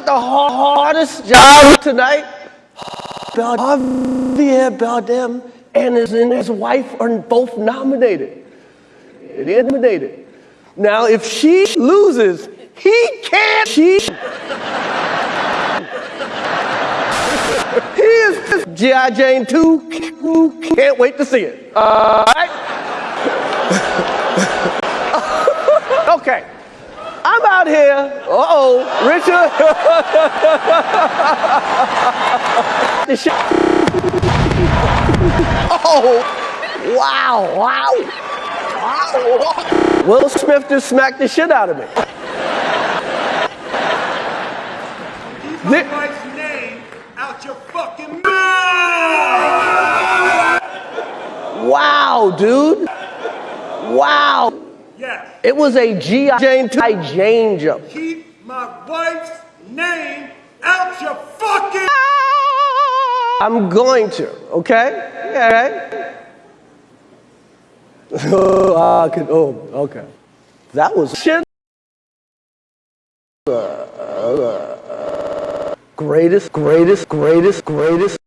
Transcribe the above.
got the hardest job tonight. Javier Bardem and his, and his wife are both nominated. Nominated. Now, if she loses, he can't. She. he is G.I. Jane 2. Can't wait to see it. All right? okay. I'm out here. Uh oh, Richard. oh, wow, wow. wow. Will Smith just smacked the shit out of me. Keep my wife's name out your fucking mouth. Wow, dude. Wow. It was a G.I. Jane Jane jump. Keep my wife's name out your fucking I'm going to, okay? Okay. oh, I could, oh, okay. That was shit. Uh, uh, greatest, greatest, greatest, greatest.